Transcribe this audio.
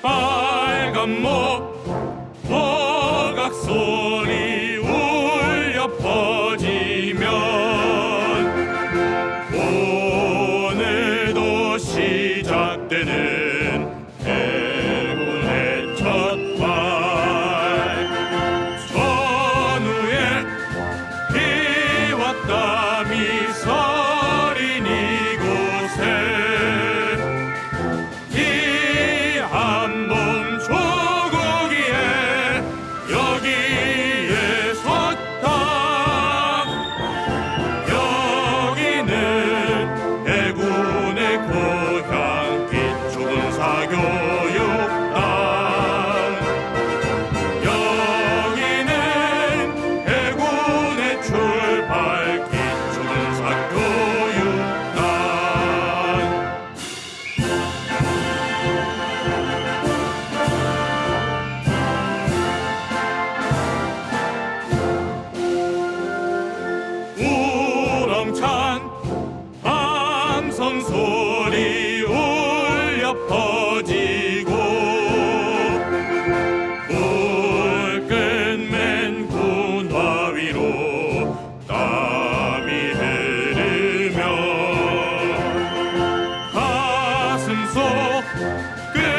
빨간 목 호각 소리 울려 퍼지면 오늘도 시작되는 Good.